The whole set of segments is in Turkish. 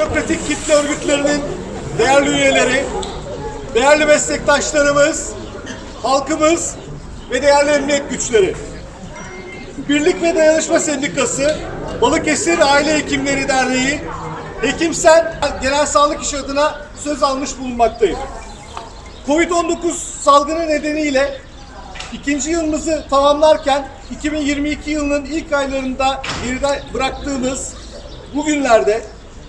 demokratik kitle örgütlerinin değerli üyeleri, değerli meslektaşlarımız, halkımız ve değerli emniyet güçleri. Birlik ve Dayanışma Sendikası, Balıkesir Aile Hekimleri Derneği, Hekimsen Genel Sağlık İş adına söz almış bulunmaktayım. Covid-19 salgını nedeniyle ikinci yılımızı tamamlarken 2022 yılının ilk aylarında geride bıraktığımız bu günlerde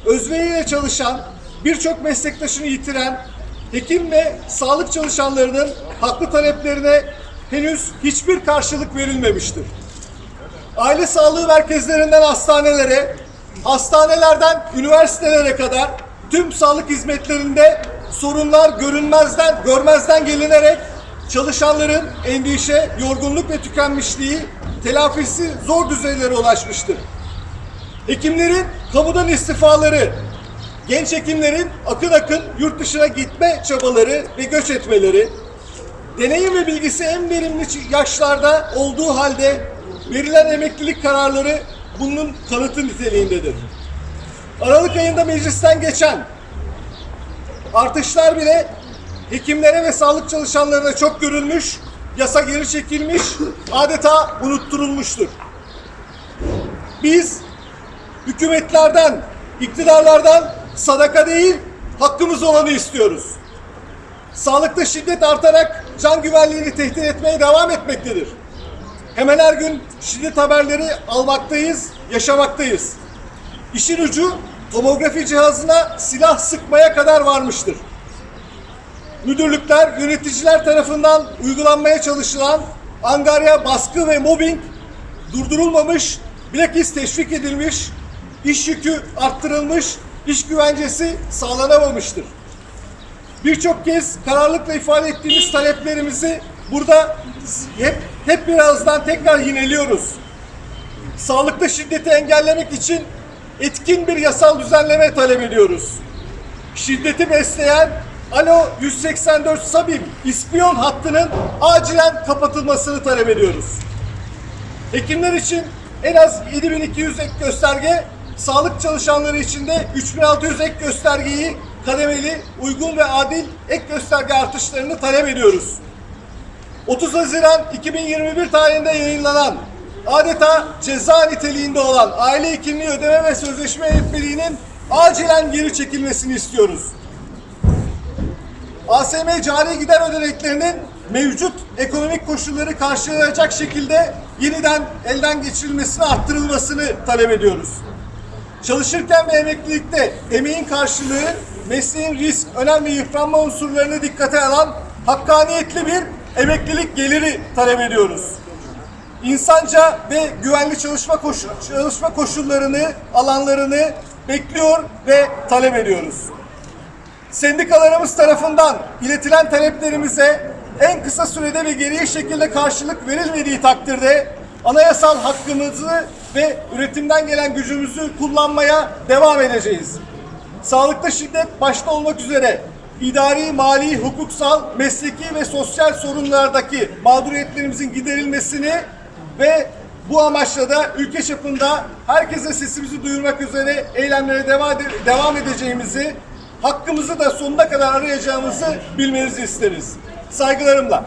özveriyle çalışan, birçok meslektaşını yitiren hekim ve sağlık çalışanlarının haklı taleplerine henüz hiçbir karşılık verilmemiştir. Aile sağlığı merkezlerinden hastanelere, hastanelerden üniversitelere kadar tüm sağlık hizmetlerinde sorunlar görünmezden, görmezden gelinerek çalışanların endişe, yorgunluk ve tükenmişliği telafisi zor düzeylere ulaşmıştır. Hekimlerin kamudan istifaları, genç hekimlerin akın akın yurt dışına gitme çabaları ve göç etmeleri, deneyim ve bilgisi en verimli yaşlarda olduğu halde verilen emeklilik kararları bunun kanıtı niteliğindedir. Aralık ayında meclisten geçen artışlar bile hekimlere ve sağlık çalışanlarına çok görülmüş, yasa geri çekilmiş, adeta unutturulmuştur. Biz hükümetlerden, iktidarlardan sadaka değil, hakkımız olanı istiyoruz. Sağlıkta şiddet artarak can güvenliğini tehdit etmeye devam etmektedir. Hemen her gün şiddet haberleri almaktayız, yaşamaktayız. İşin ucu tomografi cihazına silah sıkmaya kadar varmıştır. Müdürlükler, yöneticiler tarafından uygulanmaya çalışılan angarya baskı ve mobbing durdurulmamış, bilakis teşvik edilmiş, iş yükü arttırılmış, iş güvencesi sağlanamamıştır. Birçok kez kararlılıkla ifade ettiğimiz taleplerimizi burada hep hep birazdan tekrar yineliyoruz. Sağlıkta şiddeti engellemek için etkin bir yasal düzenleme talep ediyoruz. Şiddeti besleyen Alo 184 Sabim ispiyon hattının acilen kapatılmasını talep ediyoruz. Hekimler için en az 7200 ek gösterge, sağlık çalışanları için de 3600 ek göstergeyi kademeli, uygun ve adil ek gösterge artışlarını talep ediyoruz. 30 Haziran 2021 tarihinde yayınlanan adeta ceza niteliğinde olan aile hekimliği ödeme ve sözleşme yönetmeliğinin acilen geri çekilmesini istiyoruz. ASM cari gider ödeneklerinin mevcut ekonomik koşulları karşılayacak şekilde yeniden elden geçirilmesini arttırılmasını talep ediyoruz. Çalışırken ve emeklilikte emeğin karşılığı mesleğin risk, önem ve yıpranma unsurlarını dikkate alan hakkaniyetli bir emeklilik geliri talep ediyoruz. İnsanca ve güvenli çalışma, koşu, çalışma koşullarını, alanlarını bekliyor ve talep ediyoruz. Sendikalarımız tarafından iletilen taleplerimize en kısa sürede ve geriye şekilde karşılık verilmediği takdirde anayasal hakkımızı ve üretimden gelen gücümüzü kullanmaya devam edeceğiz. Sağlıkta şiddet başta olmak üzere idari, mali, hukuksal, mesleki ve sosyal sorunlardaki mağduriyetlerimizin giderilmesini ve bu amaçla da ülke çapında herkese sesimizi duyurmak üzere eylemlere devam, edeceğimizi, hakkımızı da sonuna kadar arayacağımızı bilmenizi isteriz. Saygılarımla.